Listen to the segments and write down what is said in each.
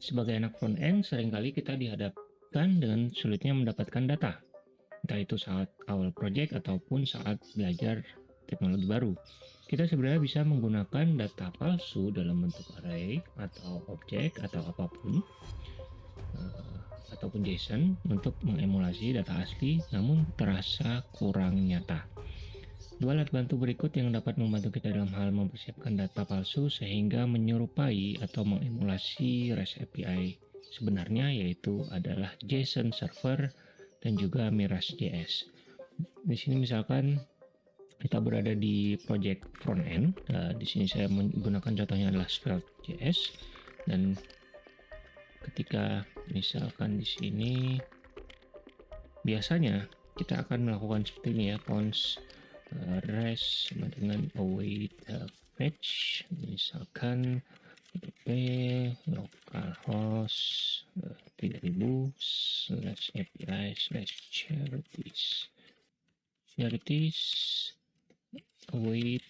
Sebagai anak front end, sering kali kita dihadapkan dengan sulitnya mendapatkan data, entah itu saat awal project ataupun saat belajar teknologi baru. Kita sebenarnya bisa menggunakan data palsu dalam bentuk array atau objek atau apa pun uh, ataupun JSON untuk mengemulasi data asli namun terasa kurang nyata. Dua alat bantu berikut yang dapat membantu kita dalam hal mempersiapkan data palsu sehingga menyerupai atau mengemulasi REST API sebenarnya yaitu adalah JSON Server dan juga Mirage.js. Di sini misalkan kita berada di project front end. Nah, di sini saya menggunakan contohnya adalah Svelte.js dan ketika misalkan di sini biasanya kita akan melakukan seperti ini ya cons res sama dengan await uh, fetch misalkan wp localhost uh, 3000 slash api slash charities. Charities await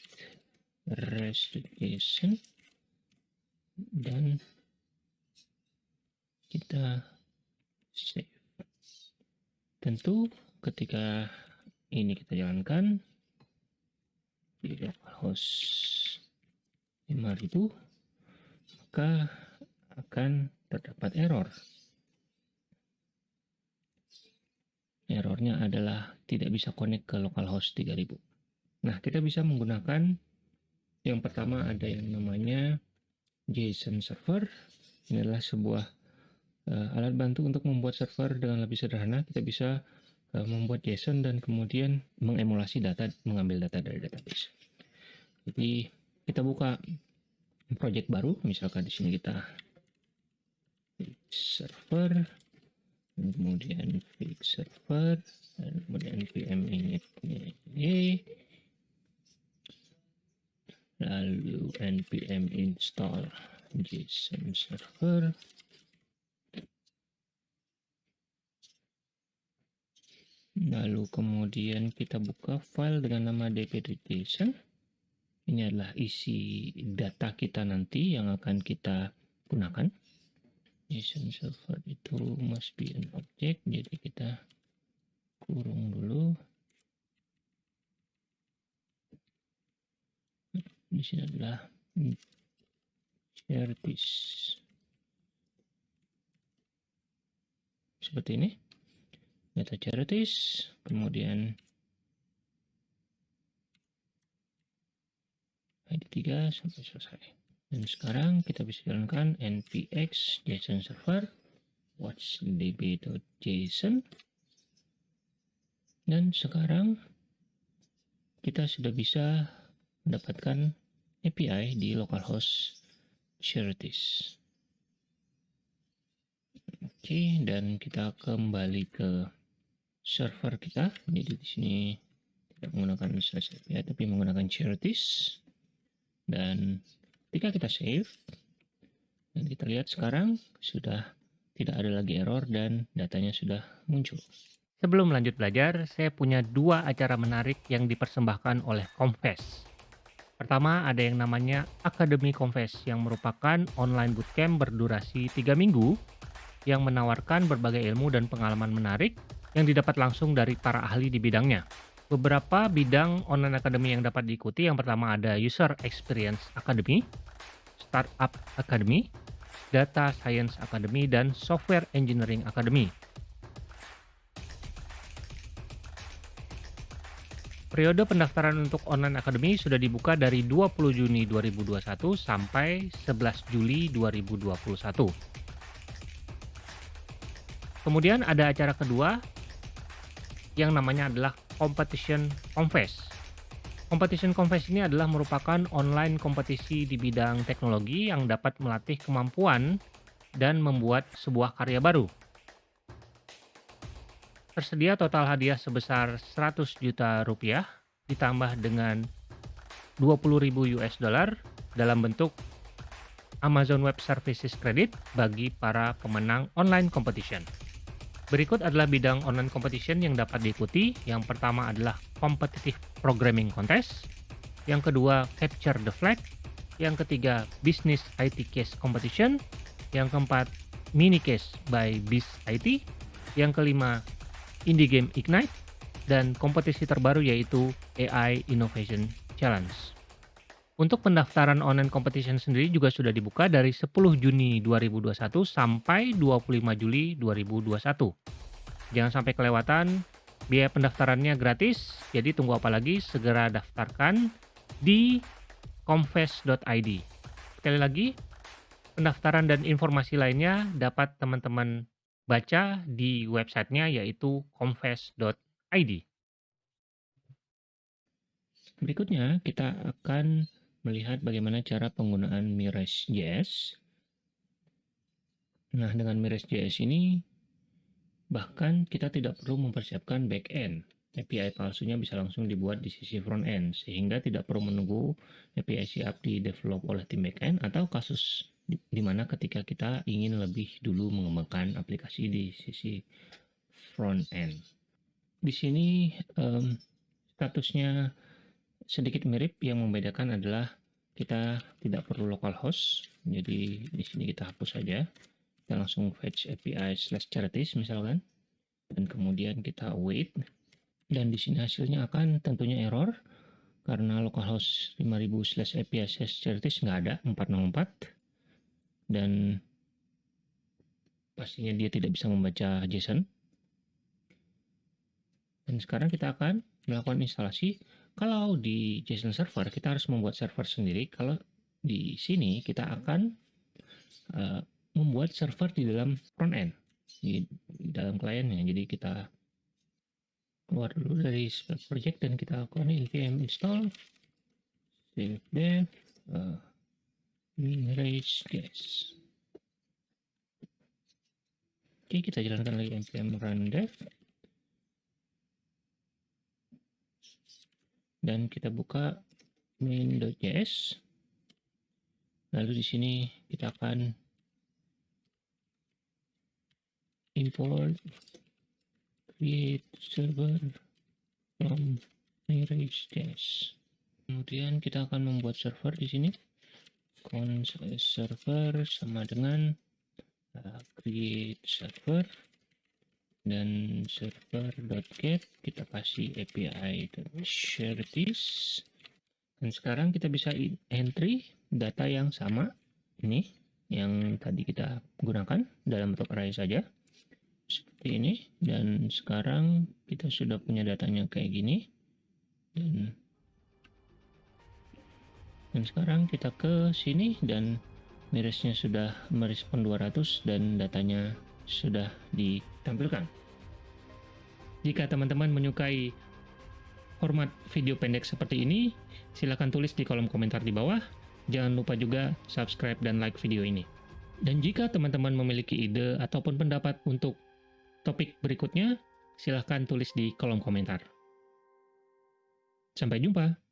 restitution dan kita save. Tentu ketika ini kita jalankan di localhost 5000 maka akan terdapat error. Errornya adalah tidak bisa connect ke localhost 3000 nah kita bisa menggunakan yang pertama ada yang namanya JSON server. Ini adalah sebuah uh, alat bantu untuk membuat server dengan lebih sederhana. Kita bisa membuat JSON dan kemudian mengemulasi data, mengambil data dari database. Jadi kita buka project baru, misalkan di sini kita server, dan kemudian fix server, dan kemudian vm init lalu npm install json server lalu kemudian kita buka file dengan nama dp.json ini adalah isi data kita nanti yang akan kita gunakan. Json server itu must be an object jadi kita kurung dulu. Di sini adalah charities seperti ini data charities kemudian ID 3 sampai selesai. Dan sekarang kita bisa jalankan npx json server watchdb.json dan sekarang kita sudah bisa mendapatkan API di localhost charities oke dan kita kembali ke server kita. Jadi di sini tidak menggunakan slash API tapi menggunakan charities. Dan ketika kita save dan kita lihat sekarang sudah tidak ada lagi error dan datanya sudah muncul. Sebelum lanjut belajar, saya punya dua acara menarik yang dipersembahkan oleh Confess. Pertama, ada yang namanya Academy Confess yang merupakan online bootcamp berdurasi 3 minggu yang menawarkan berbagai ilmu dan pengalaman menarik yang didapat langsung dari para ahli di bidangnya. Beberapa bidang online academy yang dapat diikuti, yang pertama ada User Experience Academy, Startup Academy, Data Science Academy, dan Software Engineering Academy. Periode pendaftaran untuk online academy sudah dibuka dari 20 Juni 2021 sampai 11 Juli 2021. Kemudian ada acara kedua yang namanya adalah Competition Confess. Competition Confess ini adalah merupakan online kompetisi di bidang teknologi yang dapat melatih kemampuan dan membuat sebuah karya baru. Tersedia total hadiah sebesar 100 juta rupiah ditambah dengan 20.000 US dollar dalam bentuk Amazon Web Services Credit bagi para pemenang online competition. Berikut adalah bidang online competition yang dapat diikuti. Yang pertama adalah Competitive Programming Contest. Yang kedua, Capture the Flag. Yang ketiga, Business IT Case Competition. Yang keempat, Mini Case by Biz IT. Yang kelima, Indie Game Ignite. Dan kompetisi terbaru yaitu AI Innovation Challenge. Untuk pendaftaran online competition sendiri juga sudah dibuka dari 10 Juni 2021 sampai 25 Juli 2021. Jangan sampai kelewatan, biaya pendaftarannya gratis, jadi tunggu apa lagi, segera daftarkan di confess.id. Sekali lagi, pendaftaran dan informasi lainnya dapat teman-teman baca di websitenya yaitu confess.id. Berikutnya kita akan melihat bagaimana cara penggunaan Mirage.js. Nah, dengan Mirage.js ini, bahkan kita tidak perlu mempersiapkan backend. API palsunya bisa langsung dibuat di sisi front end, sehingga tidak perlu menunggu API siap di develop oleh tim backend, atau kasus di, di mana ketika kita ingin lebih dulu mengembangkan aplikasi di sisi front end. Di sini um, statusnya sedikit mirip yang membedakan adalah kita tidak perlu localhost jadi di sini kita hapus saja. Kita langsung fetch API slash charities misalkan. Dan kemudian kita wait dan di sini hasilnya akan tentunya error karena localhost 5000 slash API slash charities nggak ada 404 dan pastinya dia tidak bisa membaca JSON. Dan sekarang kita akan melakukan instalasi kalau di JSON server kita harus membuat server sendiri. Kalau di sini kita akan uh, membuat server di dalam front end di, di dalam kliennya. Jadi kita keluar dulu dari project dan kita lakukan npm install save dev uh, minrage guys. Oke, kita jalankan lagi npm run dev dan kita buka main.js lalu di sini kita akan import create server from Mirage.js kemudian kita akan membuat server di sini. Console server sama dengan uh, create server dan server.get kita kasih API share this dan sekarang kita bisa entry data yang sama. Ini yang tadi kita gunakan dalam bentuk array saja. Seperti ini. Dan sekarang kita sudah punya datanya kayak gini. Dan dan sekarang kita ke sini dan mirisnya sudah merespon 200 dan datanya sudah ditampilkan. Jika teman-teman menyukai format video pendek seperti ini, silahkan tulis di kolom komentar di bawah. Jangan lupa juga subscribe dan like video ini. Dan jika teman-teman memiliki ide ataupun pendapat untuk topik berikutnya, silahkan tulis di kolom komentar. Sampai jumpa!